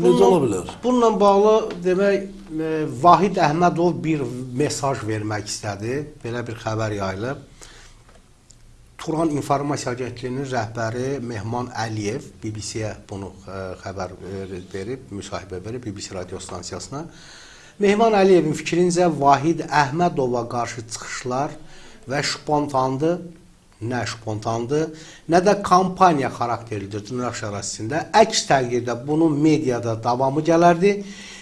Bu necə ola bilər? Bununla bağlı demək e, Vahid Əhmədov bir mesaj vermək istədi. Belə bir xəbər yayılıb. Turan İnformasiya Agentliyinin rəhbəri Mehman Əliyev BBC-yə bunu ə, xəbər verib, müsahibə verib BBC radio stansiyasına. Mehman Əliyevin fikrincə Vahid Əhmədova qarşı çıxışlar və spontandı, nə spontandı, nə də kampaniya xarakterlidir dırnaq şərasisində. Əks təqdirdə bunun mediada davamı gələrdi.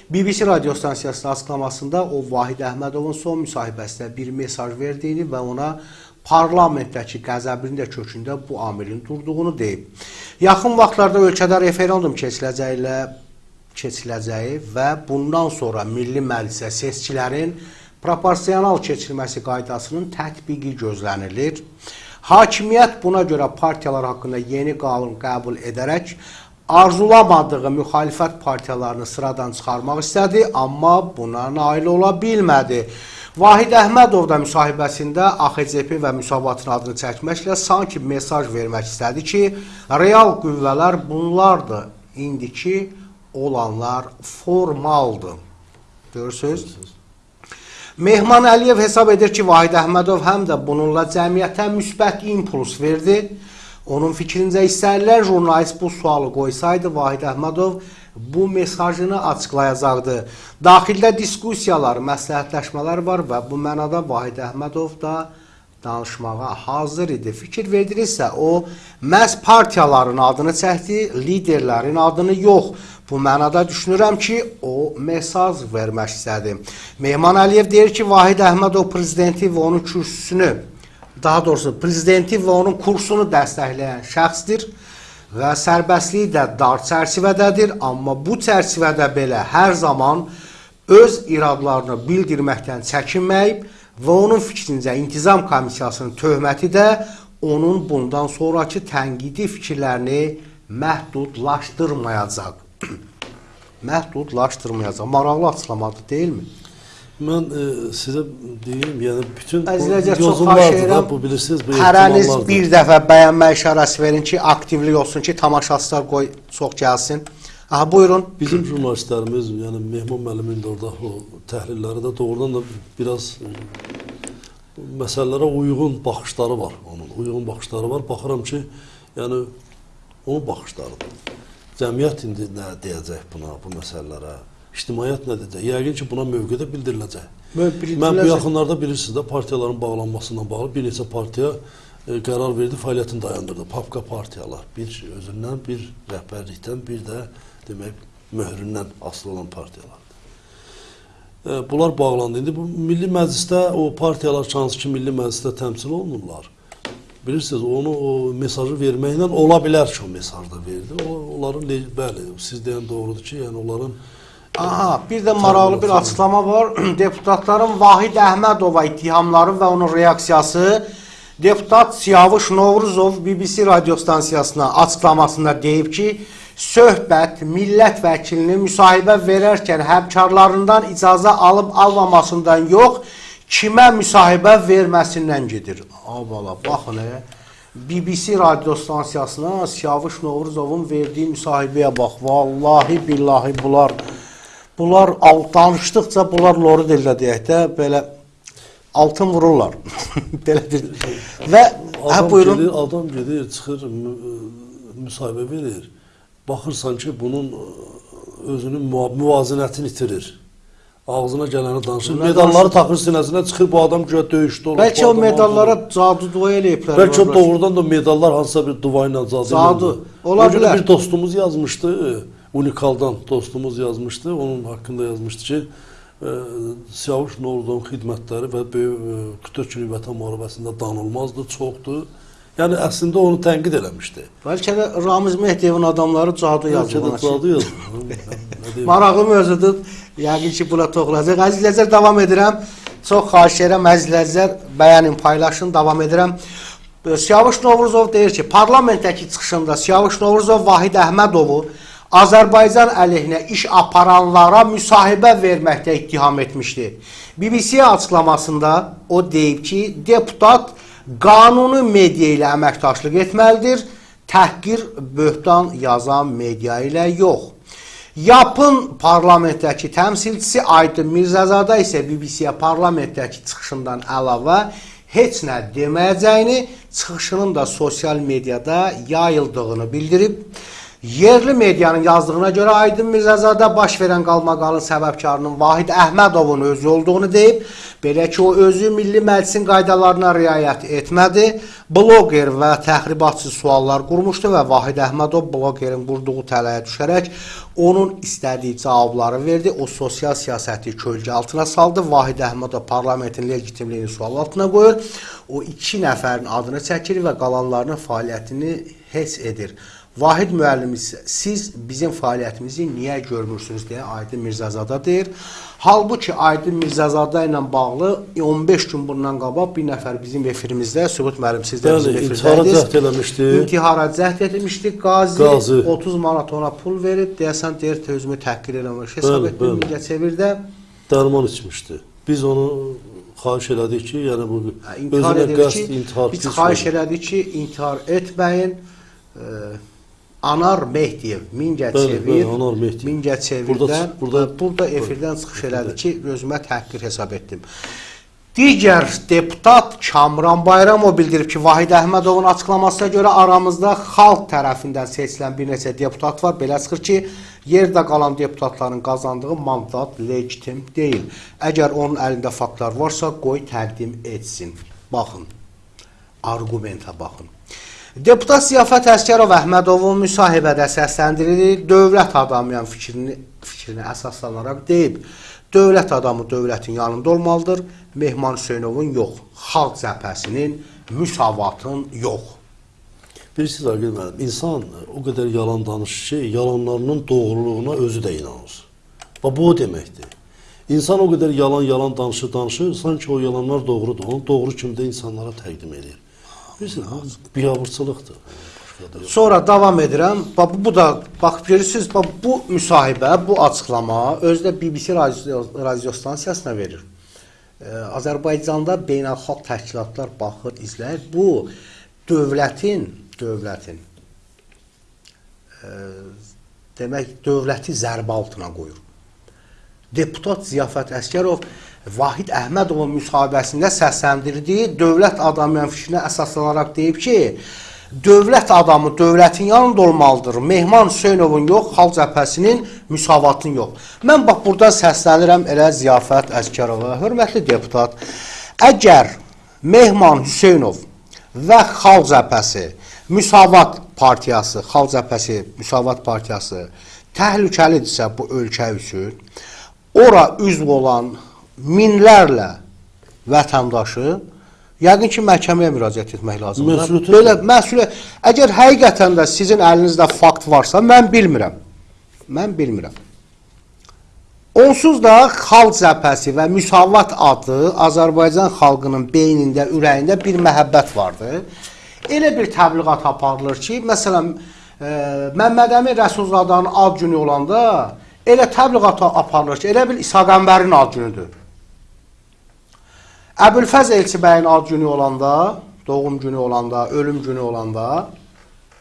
BBC radio stansiyasının açıqlamasında o Vahid Əhmədovun son müsahibəsində bir mesaj verdiyini və ona parlamentdəki qəzəbinin də kökündə bu amilin durduğunu deyib. Yaxın vaxtlarda ölkədə referendum keçiləcəyi ilə keçiləcəyi və bundan sonra Milli Məclisə seçkilərin proporsional keçirilməsi qaydasının tətbiqi gözlənilir. Hakimiyyət buna görə partiyalar haqqında yeni qanun qəbul edərək arzulamadığı müxalifət partiyalarını sıradan çıxarmaq istədi, amma buna nail ola bilmədi. Vahid Əhmədov da müsahibəsində AXCP və müsavatın adını çəkməklə sanki mesaj vermək istədi ki, real qüvvələr bunlardır. İndiki olanlar formaldır. Görürsünüz? Mehman Əliyev hesab edir ki, Vahid Əhmədov həm də bununla cəmiyyətə müsbət impuls verdi. Onun fikrincə istənilən jurnalist bu sualı qoysaydı, Vahid Əhmədov bu mesajını açıqlayacaqdı. Daxildə diskussiyalar, məsləhətləşmələr var və bu mənada Vahid Əhmədov da danışmağa hazır idi. Fikir verdirirsə, o məhz partiyaların adını çəkdi, liderlərin adını yox. Bu mənada düşünürəm ki, o mesaj vermək istədi. Mehman Əliyev deyir ki, Vahid Əhmədov prezidenti və onun kürsüsünü, daha doğrusu prezidenti və onun kursunu dəstəkləyən şəxsdir və sərbəstlik də dar çərçivədədir, amma bu çərçivədə belə hər zaman öz iradlarını bildirməkdən çəkinməyib və onun fikrincə intizam komissiyasının töhməti də onun bundan sonraki tənqidi fikirlərini məhdudlaşdırmayacaq. məhdudlaşdırmayacaq. Maraqlı açıqlamadır, deyilmi? Mən e, sizə deyim, yəni bütün xahiş edirəm. Bu bilirsiniz, bu Hərəniz bir dəfə bəyənmə işarəsi verin ki, aktivlik olsun ki, tamaşaçılar qoy çox gəlsin. Aha, buyurun. Bizim jurnalistlərimiz, yəni Mehman müəllimin də orada o təhlilləri də doğrudan da biraz e, məsələlərə uyğun baxışları var onun. Uyğun baxışları var. Baxıram ki, yəni onun baxışlarıdır. Cəmiyyət indi nə deyəcək buna, bu məsələlərə? İctimaiyyət nə deyəcək? Yəqin ki, buna mövqedə bildiriləcək. Bildiriləcək. Mən bu yaxınlarda bilirsiniz də partiyaların bağlanmasına bağlı bir neçə partiya e, qərar verdi, fəaliyyətini dayandırdı. Papka partiyalar. Bir özündən, bir rəhbərlikdən, bir də demək möhründən asılı olan partiyalardır. E, bunlar bağlandı. İndi bu Milli Məclisdə o partiyalar hansı ki, Milli Məclisdə təmsil olunurlar. Bilirsiniz, onu o mesajı verməklə ola bilər ki, o mesajı da verdi. O, onların bəli, siz deyən doğrudur ki, yəni onların Aha, bir də maraqlı bir açıqlama var. Deputatların Vahid Əhmədova ittihamları və onun reaksiyası deputat Siyavuş Novruzov BBC radio stansiyasına açıqlamasında deyib ki, söhbət millət vəkilinin müsahibə verərkən həmkarlarından icazə alıb almamasından yox, kimə müsahibə verməsindən gedir. Abala, baxın, e. BBC radio stansiyasına Siyavuş Novruzovun verdiyi müsahibəyə bax. Vallahi billahi bunlar bunlar danışdıqca bunlar lori dildə deyək də belə altın vururlar. belə bir və hə adam buyurun. gedir, adam gedir, çıxır mü- müsahibə verir. Baxırsan ki, bunun özünün müva- müvazinətini itirir. Ağzına gələni danışır. Bunlar Medalları taxır sinəsinə, çıxır bu adam güya döyüşdə olur. Bəlkə o medallara cadu dua eləyiblər. Bəlkə o vəbra. doğrudan da medallar hansısa bir dua ilə. Zadı. ilə- Ola bilər. bir dostumuz yazmışdı, Unikaldan dostumuz yazmışdı. Onun haqqında yazmışdı ki, e, Siyavuş Novruzovun xidmətləri və böyük e, 44 günlük vətən müharibəsində danılmazdı, çoxdur. Yəni əslində onu tənqid eləmişdi. Bəlkə də Ramiz Mehdiyevin adamları cadu Bəlkə yazıb. də. Nə deyim? Maraqlı mövzudur. Yəqin ki, buna toxunacaq. Əzizlər davam edirəm. Çox xahiş edirəm əzizlər bəyənin, paylaşın, davam edirəm. Siyavuş Novruzov deyir ki, parlamentdəki çıxışında Siyavuş Novruzov Vahid Əhmədovu Azərbaycan əleyhinə iş aparanlara müsahibə verməkdə ittiham etmişdi. BBC açıqlamasında o deyib ki, deputat qanuni media ilə əməkdaşlıq etməlidir, təhqir, böhtan yazan media ilə yox. Yapın parlamentdəki təmsilçisi Aydın Mirzəzadə isə BBC-yə parlamentdəki çıxışından əlavə heç nə deməyəcəyini, çıxışının da sosial mediada yayıldığını bildirib. Yerli medianın yazdığına görə Aydın Mirzəzadə baş verən qalmaqalın səbəbkarının Vahid Əhmədovun özü olduğunu deyib. Belə ki, o özü Milli Məclisin qaydalarına riayət etmədi. Bloger və təxribatçı suallar qurmuşdu və Vahid Əhmədov blogerin qurduğu tələyə düşərək onun istədiyi cavabları verdi. O sosial siyasəti kölgə altına saldı. Vahid Əhmədov parlamentin legitimliyini sual altına qoyur. O iki nəfərin adını çəkir və qalanlarının fəaliyyətini heç edir. Vahid müəllim isə siz bizim fəaliyyətimizi niyə görmürsünüz deyə Aydın Mirzəzadə deyir. Halbuki Aydın Mirzəzadə ilə bağlı 15 gün bundan qabaq bir nəfər bizim efirimizdə Sübut müəllim siz də bizim intihara efirdəydiniz. cəhd eləmişdi. İntihara cəhd etmişdi. Qazi, Qazi. 30 manat ona pul verib, deyəsən deyir özümü təhqir eləmiş. Hesab etdim. Mingəçevirdə Dərman içmişdi. Biz onu xahiş elədik ki, yəni bu intihar özünə qəsd intihar biz xahiş elədik ki, intihar etməyin. E, Anar Mehdiyev Mingəçevir. Mingəçevirdən Burada- burada burada- burada efirdən çıxış elədi ki, özümə təhqir hesab etdim. Digər deputat Kamran Bayramov bildirib ki, Vahid Əhmədovun açıqlamasına görə aramızda xalq tərəfindən seçilən bir neçə deputat var. Belə çıxır ki, yerdə qalan deputatların qazandığı mandat legitim deyil. Əgər onun əlində faktlar varsa, qoy təqdim etsin. Baxın. Argumentə baxın. Deputat Ziyafət Əskərov Əhmədovun müsahibədə səsləndirildiyi dövlət adamıyam fikrini fikrinə əsaslanaraq deyib. Dövlət adamı dövlətin yanında olmalıdır. Mehman Hüseynovun yox, xalq cəbhəsinin müsavatın yox. Bilirsiniz Aqil müəllim, insan o qədər yalan danışır ki, yalanlarının doğruluğuna özü də inanır. Və bu o deməkdir. İnsan o qədər yalan-yalan danışır, danışır, sanki o yalanlar doğrudur. Onu doğru kimi də insanlara təqdim edir. Bilirsiniz, bu biabırçılıqdır. Sonra davam edirəm. Bax bu da bax görürsüz, bax bu müsahibə, bu açıqlama özdə BBC radio, radio stansiyasına verir. Ee, Azərbaycanda beynəlxalq təşkilatlar baxır, izləyir. Bu dövlətin, dövlətin e, demək dövləti zərbə altına qoyur. Deputat Ziyafət Əskərov Vahid Əhmədovun müsahibəsində səsləndirdiyi dövlət adamıyam fikrinə əsaslanaraq deyib ki, dövlət adamı dövlətin yanında olmalıdır. Mehman Hüseynovun yox, xalq cəbhəsinin müsavatın yox. Mən bax buradan səslənirəm elə Ziyafət Əskərova. Hörmətli deputat, əgər Mehman Hüseynov və xalq cəbhəsi Müsavat partiyası, xalq cəbhəsi, Müsavat partiyası təhlükəlidirsə bu ölkə üçün ora üzv olan minlərlə vətəndaşı yəqin ki, məhkəməyə müraciət etmək lazımdır. Məsuliyyət- Belə məsuliyyət əgər həqiqətən də sizin əlinizdə fakt varsa, mən bilmirəm. Mən bilmirəm. Onsuz da xalq cəbhəsi və müsavat adı Azərbaycan xalqının beynində, ürəyində bir məhəbbət vardı. Elə bir təbliğat aparılır ki, məsələn, e, Məmməd Əmin Rəsulzadənin ad günü olanda elə təbliğat aparılır ki, elə bil İsa Qəmbərin ad günüdür. Əbülfəz Elçibəyin ad günü olanda, doğum günü olanda, ölüm günü olanda,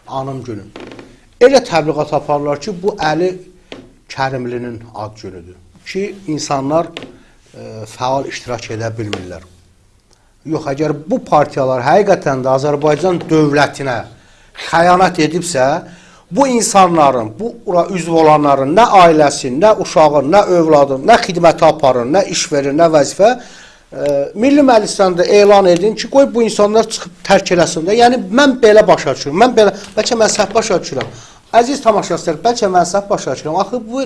anım günü. Elə təbliğat aparırlar ki, bu Əli Kərimlinin ad günüdür. Ki, insanlar e, fəal iştirak edə bilmirlər. Yox, əgər bu partiyalar həqiqətən də Azərbaycan dövlətinə xəyanət edibsə, bu insanların, bu ora üzv olanların nə ailəsin, nə uşağın, nə övladın, nə xidməti aparın, nə iş verir, nə vəzifə Milli Məclisdən də elan edin ki, qoy bu insanlar çıxıb tərk eləsin də. Yəni mən belə başa düşürəm. Mən belə bəlkə mən səhv başa düşürəm. Əziz tamaşaçılar, bəlkə mən səhv başa düşürəm. Axı bu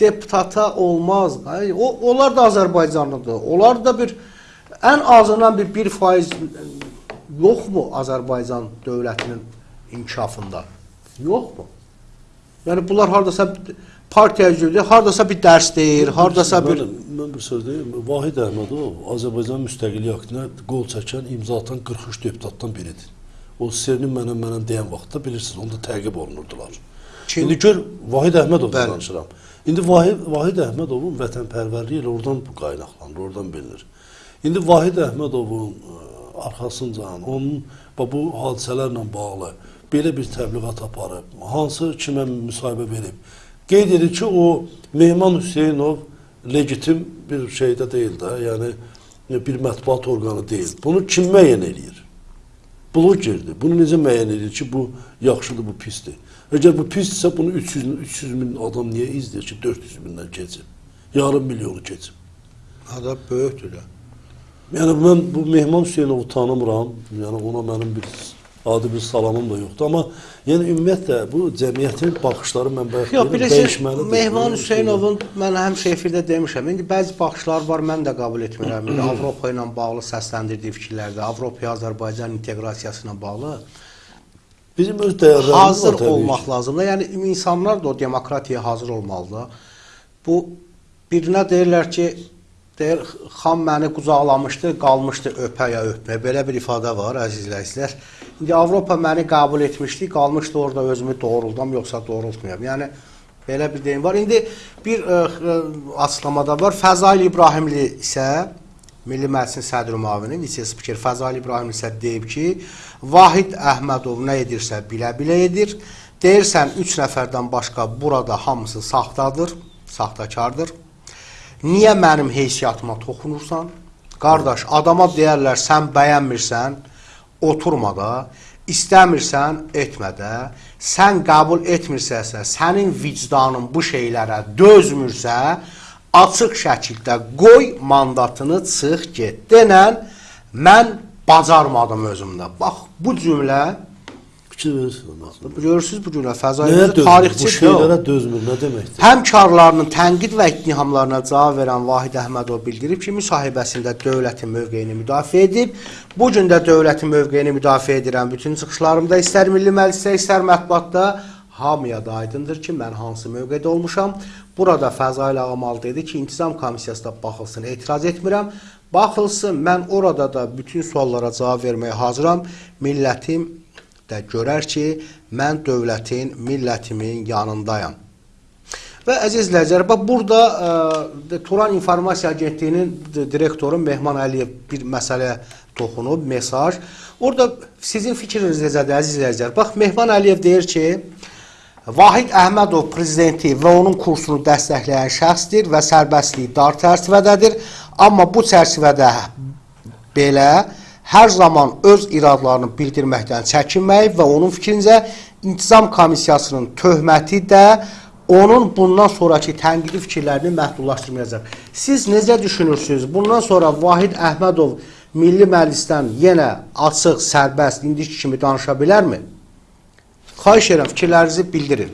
deputata olmaz. O onlar da Azərbaycanlıdır. Onlar da bir ən azından bir 1% yoxmu Azərbaycan dövlətinin inkişafında? Yoxmu? Yəni bunlar hardasa partiya üzvüdür, hardasa bir dərs deyir, hardasa bir Mən, mən bir söz deyim. Vahid Əhmədov Azərbaycan müstəqillik aktinə qol çəkən, imza atan 43 deputatdan biridir. O Sernin mənə mənə deyən vaxtda bilirsiniz, onda təqib olunurdular. Kim? İndi gör Vahid Əhmədovdan danışıram. İndi Vahid Vahid Əhmədovun vətənpərvərliyi ilə oradan qaynaqlanır, oradan bilinir. İndi Vahid Əhmədovun ə, arxasıncan onun bu hadisələrlə bağlı belə bir təbliğat aparıb, hansı kimə müsahibə verib, qeyd edir ki, o Mehman Hüseynov legitim bir şeydə deyil də, yəni bir mətbuat orqanı deyil. Bunu kim müəyyən eləyir? Blogerdir. Bunu necə müəyyən edir ki, bu yaxşıdır, bu pisdir? Əgər bu pisdirsə, bunu 300 min, 300 min adam niyə izləyir ki, 400 mindən keçib? Yarım milyonu keçib. Ada böyükdür. Yəni mən bu Mehman Hüseynovu tanımıram. Yəni ona mənim bir adi bir salamım da yoxdur, amma yəni ümumiyyətlə bu cəmiyyətin baxışları mən bayaq Yox, dəyişməlidir. Mehman Hüseynovun mən həmişə efirdə demişəm. İndi bəzi baxışlar var, mən də qəbul etmirəm. İndi Avropa ilə bağlı səsləndirdiyi fikirlərdə, Avropaya Azərbaycan inteqrasiyası ilə bağlı bizim öz dəyərlərimiz hazır var olmaq lazımdır. Yəni insanlar da o demokratiyaya hazır olmalıdır. Bu birinə deyirlər ki, deyir xan məni qucaqlamışdı, qalmışdı öpəyə öpmə. Belə bir ifadə var əziz izləyicilər. İndi Avropa məni qəbul etmişdi, qalmışdı orada özümü doğruldam yoxsa doğrultmayam. Yəni belə bir deyim var. İndi bir ə, ə, açıqlamada var. Fəzail İbrahimli isə Milli Məclisin sədr müavini, vitse spiker Fəzail İbrahimli isə deyib ki, Vahid Əhmədov nə edirsə bilə-bilə edir. Deyirsən 3 nəfərdən başqa burada hamısı saxtadır, saxtakardır. Niyə mənim heysiyatıma toxunursan? Qardaş, adama deyərlər sən bəyənmirsən, oturma da, istəmirsən, etmə də. Sən qəbul etmirsənsə, sənin vicdanın bu şeylərə dözmürsə, açıq şəkildə qoy mandatını çıx get. Denən mən bacarmadım özümdə. Bax bu cümlə Fikir verirsiniz. görürsüz bu Nəyə Fəzail dözmür? Bu tarixçi şeylərə dözmür, nə deməkdir? Həmkarlarının tənqid və ittihamlarına cavab verən Vahid Əhmədov bildirib ki, müsahibəsində dövlətin mövqeyini müdafiə edib. Bu gün də dövlətin mövqeyini müdafiə edirəm. Bütün çıxışlarımda istər Milli Məclisdə, istər mətbuatda hamıya da aydındır ki, mən hansı mövqedə olmuşam. Burada Fəzail Ağamal dedi ki, intizam komissiyasına baxılsın, etiraz etmirəm. Baxılsın, mən orada da bütün suallara cavab verməyə hazıram. Millətim də görər ki, mən dövlətin, millətimin yanındayam. Və əziz izləyicilər, bax burada ə, Turan İnformasiya Agentliyinin direktoru Mehman Əliyev bir məsələ toxunub, mesaj. Orada sizin fikriniz necədir əziz izləyicilər? Bax Mehman Əliyev deyir ki, Vahid Əhmədov prezidenti və onun kursunu dəstəkləyən şəxsdir və sərbəstliyi dar çərçivədədir. Amma bu çərçivədə belə hər zaman öz iradlarını bildirməkdən çəkinməyib və onun fikrincə intizam komissiyasının töhməti də onun bundan sonraki tənqidi fikirlərini məhdudlaşdırmayacaq. Siz necə düşünürsünüz? Bundan sonra Vahid Əhmədov Milli Məclisdən yenə açıq, sərbəst, indiki kimi danışa bilərmi? Xahiş edirəm fikirlərinizi bildirin.